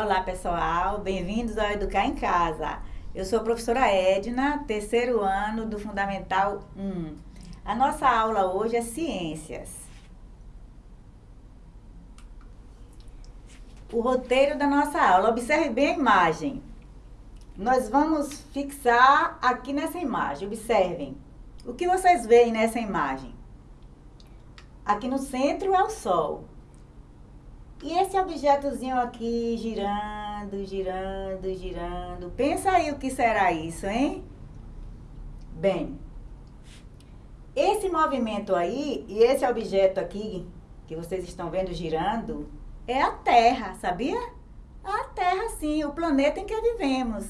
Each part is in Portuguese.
Olá pessoal, bem-vindos ao Educar em Casa. Eu sou a professora Edna, terceiro ano do Fundamental 1. A nossa aula hoje é Ciências. O roteiro da nossa aula, observe bem a imagem. Nós vamos fixar aqui nessa imagem, observem. O que vocês veem nessa imagem? Aqui no centro é o Sol. E esse objetozinho aqui girando, girando, girando. Pensa aí o que será isso, hein? Bem, esse movimento aí e esse objeto aqui que vocês estão vendo girando é a Terra, sabia? A Terra, sim, o planeta em que vivemos.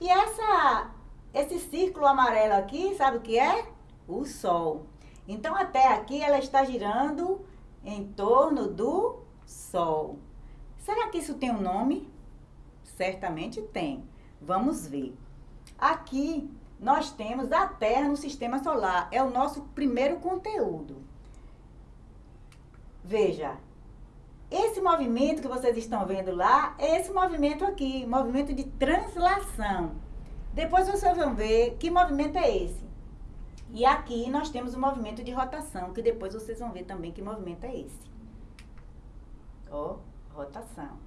E essa, esse círculo amarelo aqui, sabe o que é? O Sol. Então a Terra aqui, ela está girando em torno do Sol. Será que isso tem um nome? Certamente tem. Vamos ver. Aqui nós temos a Terra no sistema solar. É o nosso primeiro conteúdo. Veja, esse movimento que vocês estão vendo lá é esse movimento aqui, movimento de translação. Depois vocês vão ver que movimento é esse. E aqui nós temos o movimento de rotação, que depois vocês vão ver também que movimento é esse. Ó, rotação.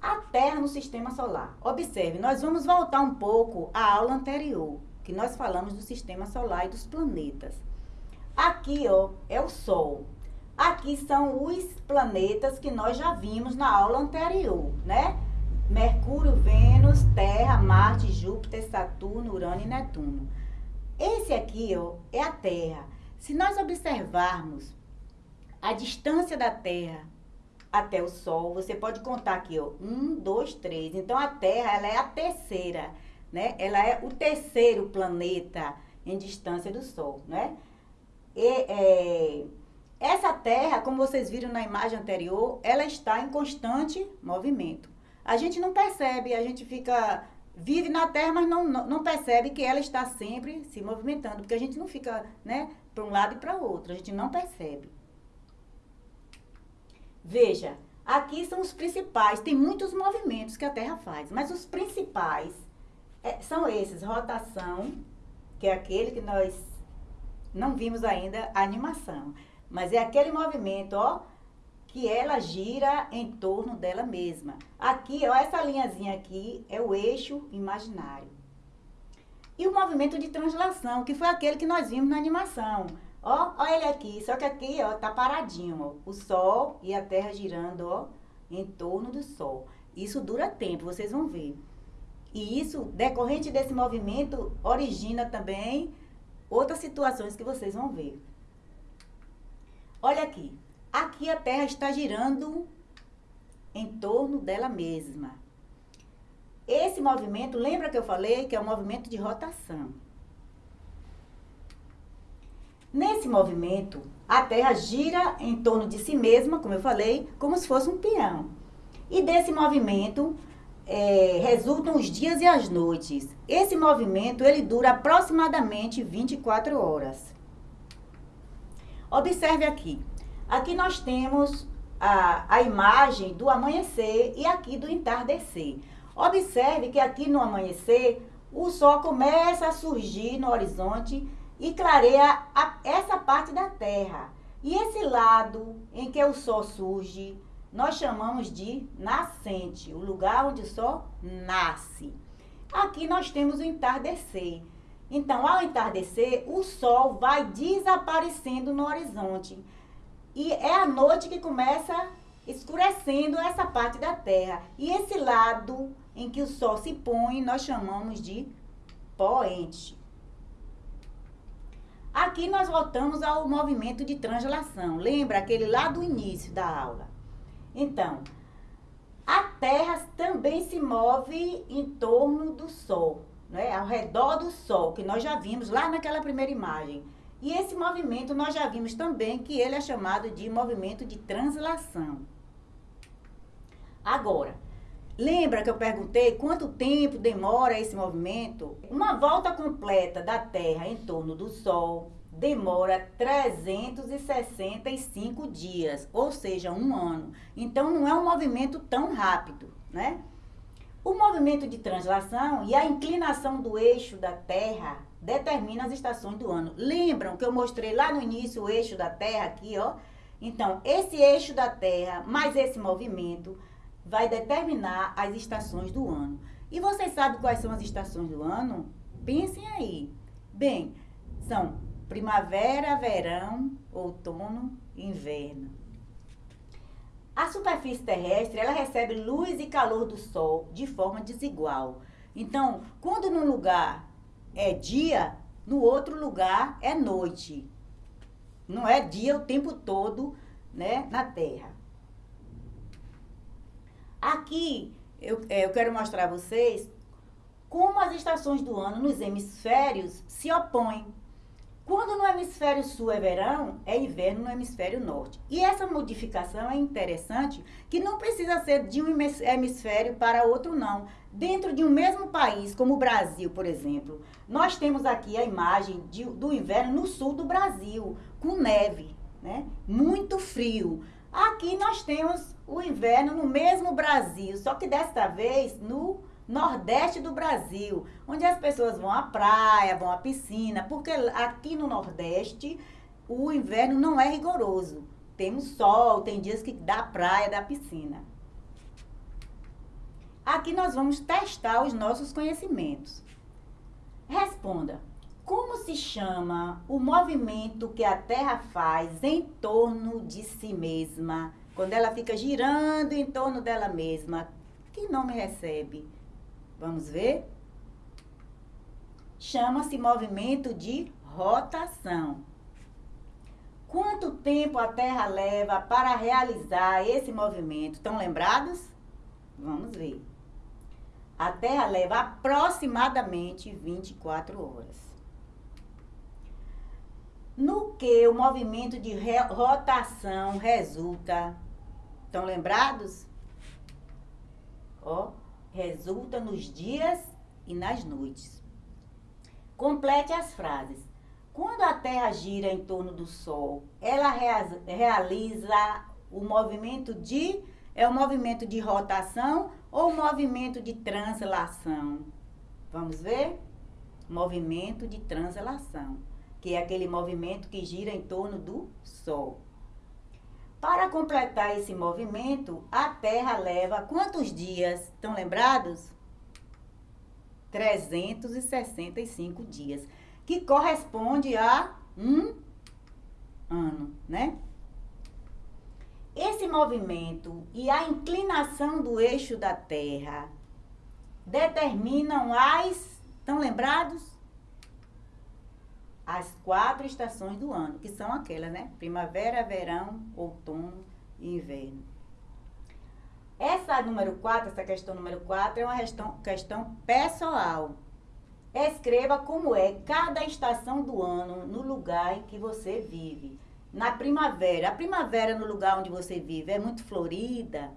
A Terra no sistema solar. Observe, nós vamos voltar um pouco à aula anterior, que nós falamos do sistema solar e dos planetas. Aqui, ó, é o Sol. Aqui são os planetas que nós já vimos na aula anterior, né? Mercúrio, Vênus, Terra, Marte, Júpiter, Saturno, Urano e Netuno. Esse aqui, ó, é a Terra. Se nós observarmos a distância da Terra até o Sol, você pode contar aqui, ó, um, dois, três. Então, a Terra, ela é a terceira, né? Ela é o terceiro planeta em distância do Sol, né? E, é, essa Terra, como vocês viram na imagem anterior, ela está em constante movimento. A gente não percebe, a gente fica vive na Terra, mas não, não, percebe que ela está sempre se movimentando, porque a gente não fica, né, para um lado e para outro, a gente não percebe. Veja, aqui são os principais. Tem muitos movimentos que a Terra faz, mas os principais é, são esses: rotação, que é aquele que nós não vimos ainda animação, mas é aquele movimento, ó, que ela gira em torno dela mesma. Aqui, ó, essa linhazinha aqui é o eixo imaginário. E o movimento de translação, que foi aquele que nós vimos na animação. Ó, ó ele aqui, só que aqui, ó, tá paradinho, ó. O Sol e a Terra girando, ó, em torno do Sol. Isso dura tempo, vocês vão ver. E isso, decorrente desse movimento, origina também outras situações que vocês vão ver. Olha aqui. Aqui a Terra está girando em torno dela mesma. Esse movimento, lembra que eu falei que é um movimento de rotação. Nesse movimento, a Terra gira em torno de si mesma, como eu falei, como se fosse um peão. E desse movimento é, resultam os dias e as noites. Esse movimento ele dura aproximadamente 24 horas. Observe aqui. Aqui nós temos a, a imagem do amanhecer e aqui do entardecer. Observe que aqui no amanhecer o sol começa a surgir no horizonte e clareia a, essa parte da Terra. E esse lado em que o Sol surge, nós chamamos de nascente, o lugar onde o Sol nasce. Aqui nós temos o entardecer. Então, ao entardecer, o Sol vai desaparecendo no horizonte. E é a noite que começa escurecendo essa parte da Terra. E esse lado em que o Sol se põe, nós chamamos de poente. Aqui nós voltamos ao movimento de translação. Lembra aquele lá do início da aula? Então, a Terra também se move em torno do Sol, né? ao redor do Sol, que nós já vimos lá naquela primeira imagem. E esse movimento nós já vimos também que ele é chamado de movimento de translação. Agora, Lembra que eu perguntei quanto tempo demora esse movimento? Uma volta completa da Terra em torno do Sol demora 365 dias, ou seja, um ano. Então não é um movimento tão rápido, né? O movimento de translação e a inclinação do eixo da Terra determina as estações do ano. Lembram que eu mostrei lá no início o eixo da Terra aqui, ó? Então, esse eixo da Terra mais esse movimento vai determinar as estações do ano. E vocês sabem quais são as estações do ano? Pensem aí. Bem, são primavera, verão, outono, inverno. A superfície terrestre, ela recebe luz e calor do sol de forma desigual. Então, quando num lugar é dia, no outro lugar é noite. Não é dia o tempo todo, né, na Terra. Aqui eu, é, eu quero mostrar a vocês como as estações do ano nos hemisférios se opõem. Quando no hemisfério sul é verão, é inverno no hemisfério norte. E essa modificação é interessante, que não precisa ser de um hemisfério para outro, não. Dentro de um mesmo país, como o Brasil, por exemplo, nós temos aqui a imagem de, do inverno no sul do Brasil, com neve, né? Muito frio. Aqui nós temos o inverno no mesmo Brasil, só que desta vez no Nordeste do Brasil, onde as pessoas vão à praia, vão à piscina, porque aqui no Nordeste o inverno não é rigoroso. Temos sol, tem dias que dá praia, dá piscina. Aqui nós vamos testar os nossos conhecimentos. Responda: como se chama o movimento que a Terra faz em torno de si mesma? Quando ela fica girando em torno dela mesma, que nome recebe? Vamos ver? Chama-se movimento de rotação. Quanto tempo a Terra leva para realizar esse movimento? Estão lembrados? Vamos ver. A Terra leva aproximadamente 24 horas. No que o movimento de rotação resulta? Estão lembrados? Ó, resulta nos dias e nas noites. Complete as frases. Quando a Terra gira em torno do Sol, ela realiza o movimento de é o movimento de rotação ou o movimento de translação? Vamos ver? Movimento de translação, que é aquele movimento que gira em torno do Sol. Para completar esse movimento, a Terra leva quantos dias? Estão lembrados? 365 dias, que corresponde a um ano, né? Esse movimento e a inclinação do eixo da Terra determinam as. Estão lembrados? As quatro estações do ano, que são aquelas, né? Primavera, verão, outono e inverno. Essa número 4, essa questão número 4, é uma questão, questão pessoal. Escreva como é cada estação do ano no lugar em que você vive. Na primavera, a primavera no lugar onde você vive é muito florida.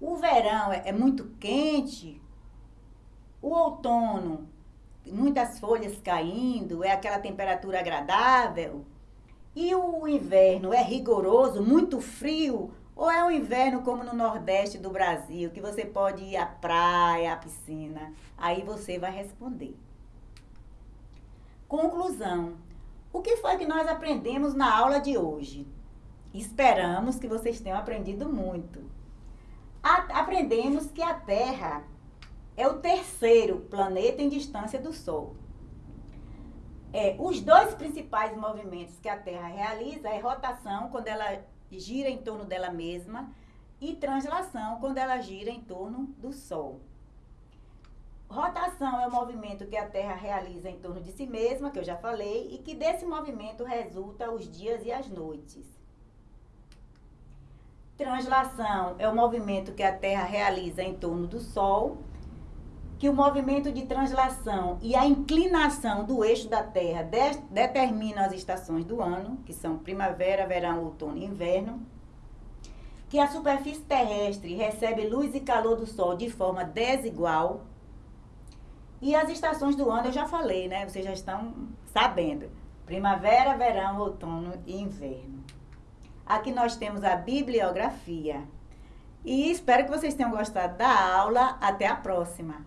O verão é, é muito quente. O outono muitas folhas caindo, é aquela temperatura agradável. E o inverno é rigoroso, muito frio, ou é um inverno como no Nordeste do Brasil, que você pode ir à praia, à piscina? Aí você vai responder. Conclusão. O que foi que nós aprendemos na aula de hoje? Esperamos que vocês tenham aprendido muito. A aprendemos que a Terra é o terceiro planeta em distância do Sol. É, os dois principais movimentos que a Terra realiza é rotação, quando ela gira em torno dela mesma, e translação, quando ela gira em torno do Sol. Rotação é o movimento que a Terra realiza em torno de si mesma, que eu já falei, e que desse movimento resulta os dias e as noites. Translação é o movimento que a Terra realiza em torno do Sol que o movimento de translação e a inclinação do eixo da Terra de, determinam as estações do ano, que são primavera, verão, outono e inverno, que a superfície terrestre recebe luz e calor do Sol de forma desigual, e as estações do ano eu já falei, né? Vocês já estão sabendo. Primavera, verão, outono e inverno. Aqui nós temos a bibliografia. E espero que vocês tenham gostado da aula. Até a próxima!